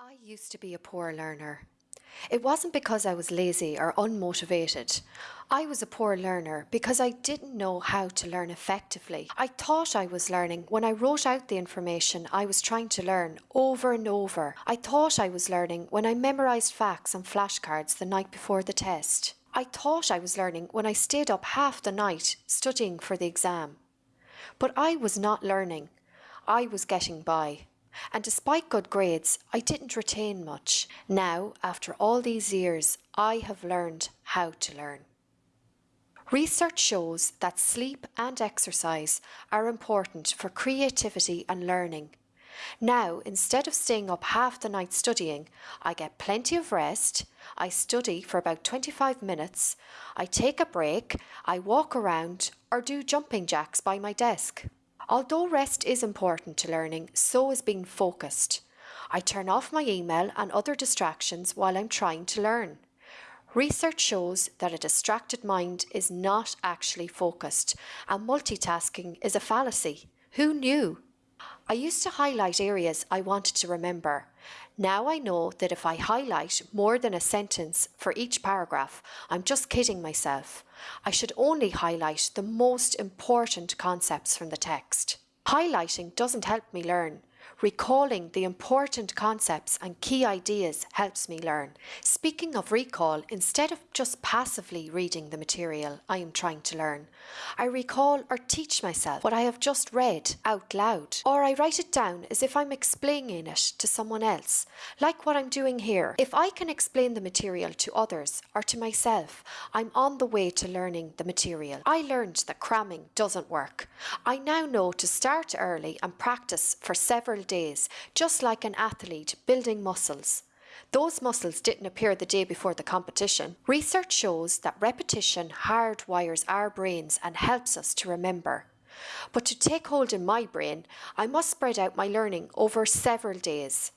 I used to be a poor learner. It wasn't because I was lazy or unmotivated. I was a poor learner because I didn't know how to learn effectively. I thought I was learning when I wrote out the information I was trying to learn over and over. I thought I was learning when I memorised facts on flashcards the night before the test. I thought I was learning when I stayed up half the night studying for the exam. But I was not learning. I was getting by and despite good grades, I didn't retain much. Now, after all these years, I have learned how to learn. Research shows that sleep and exercise are important for creativity and learning. Now, instead of staying up half the night studying, I get plenty of rest, I study for about 25 minutes, I take a break, I walk around or do jumping jacks by my desk. Although rest is important to learning, so is being focused. I turn off my email and other distractions while I'm trying to learn. Research shows that a distracted mind is not actually focused and multitasking is a fallacy. Who knew? I used to highlight areas I wanted to remember. Now I know that if I highlight more than a sentence for each paragraph, I'm just kidding myself. I should only highlight the most important concepts from the text. Highlighting doesn't help me learn. Recalling the important concepts and key ideas helps me learn. Speaking of recall, instead of just passively reading the material I am trying to learn, I recall or teach myself what I have just read out loud, or I write it down as if I'm explaining it to someone else, like what I'm doing here. If I can explain the material to others or to myself, I'm on the way to learning the material. I learned that cramming doesn't work. I now know to start early and practice for several days, just like an athlete building muscles. Those muscles didn't appear the day before the competition. Research shows that repetition hardwires our brains and helps us to remember. But to take hold in my brain, I must spread out my learning over several days.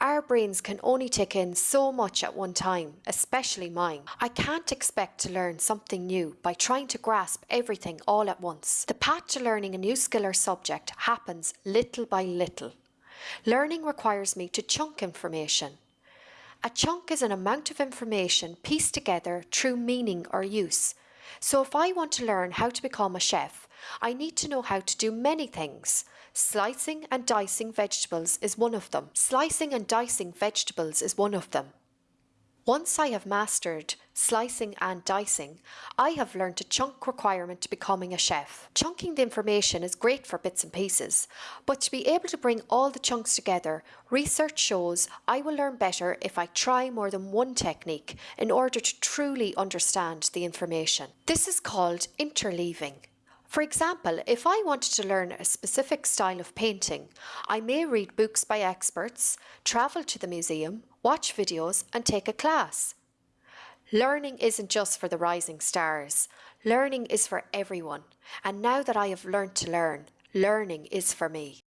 Our brains can only take in so much at one time, especially mine. I can't expect to learn something new by trying to grasp everything all at once. The path to learning a new skill or subject happens little by little. Learning requires me to chunk information. A chunk is an amount of information pieced together through meaning or use. So if I want to learn how to become a chef, I need to know how to do many things. Slicing and dicing vegetables is one of them. Slicing and dicing vegetables is one of them. Once I have mastered slicing and dicing, I have learned a chunk requirement to becoming a chef. Chunking the information is great for bits and pieces, but to be able to bring all the chunks together, research shows I will learn better if I try more than one technique in order to truly understand the information. This is called interleaving. For example, if I wanted to learn a specific style of painting, I may read books by experts, travel to the museum, watch videos and take a class. Learning isn't just for the rising stars. Learning is for everyone. And now that I have learned to learn, learning is for me.